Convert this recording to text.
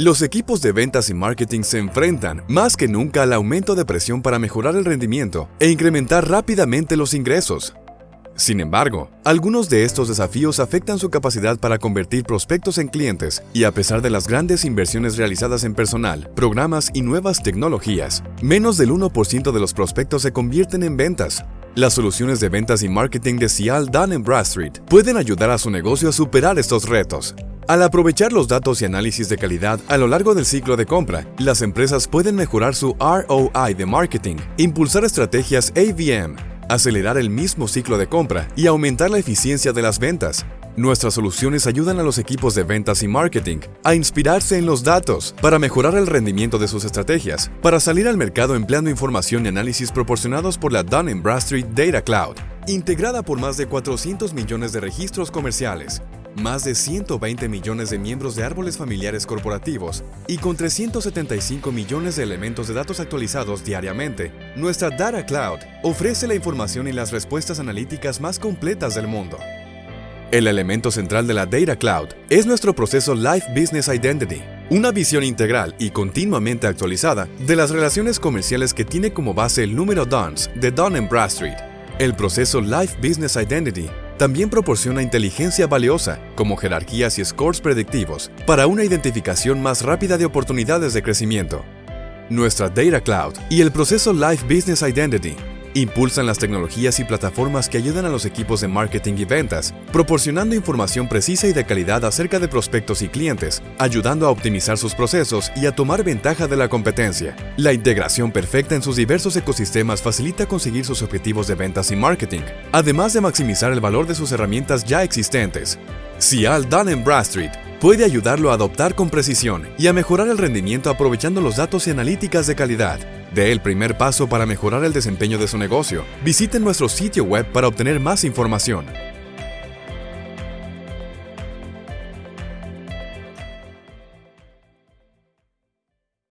Los equipos de ventas y marketing se enfrentan más que nunca al aumento de presión para mejorar el rendimiento e incrementar rápidamente los ingresos. Sin embargo, algunos de estos desafíos afectan su capacidad para convertir prospectos en clientes y a pesar de las grandes inversiones realizadas en personal, programas y nuevas tecnologías, menos del 1% de los prospectos se convierten en ventas. Las soluciones de ventas y marketing de Cial Dun Bradstreet pueden ayudar a su negocio a superar estos retos. Al aprovechar los datos y análisis de calidad a lo largo del ciclo de compra, las empresas pueden mejorar su ROI de marketing, impulsar estrategias AVM, acelerar el mismo ciclo de compra y aumentar la eficiencia de las ventas. Nuestras soluciones ayudan a los equipos de ventas y marketing a inspirarse en los datos para mejorar el rendimiento de sus estrategias, para salir al mercado empleando información y análisis proporcionados por la Dun Bradstreet Data Cloud, integrada por más de 400 millones de registros comerciales, más de 120 millones de miembros de árboles familiares corporativos y con 375 millones de elementos de datos actualizados diariamente, nuestra Data Cloud ofrece la información y las respuestas analíticas más completas del mundo. El elemento central de la Data Cloud es nuestro proceso Life Business Identity, una visión integral y continuamente actualizada de las relaciones comerciales que tiene como base el número DUNS de Dun Bradstreet. El proceso Life Business Identity también proporciona inteligencia valiosa, como jerarquías y scores predictivos, para una identificación más rápida de oportunidades de crecimiento. Nuestra Data Cloud y el proceso Life Business Identity Impulsan las tecnologías y plataformas que ayudan a los equipos de marketing y ventas, proporcionando información precisa y de calidad acerca de prospectos y clientes, ayudando a optimizar sus procesos y a tomar ventaja de la competencia. La integración perfecta en sus diversos ecosistemas facilita conseguir sus objetivos de ventas y marketing, además de maximizar el valor de sus herramientas ya existentes. Cial Dun Bradstreet puede ayudarlo a adoptar con precisión y a mejorar el rendimiento aprovechando los datos y analíticas de calidad. De el primer paso para mejorar el desempeño de su negocio. Visite nuestro sitio web para obtener más información.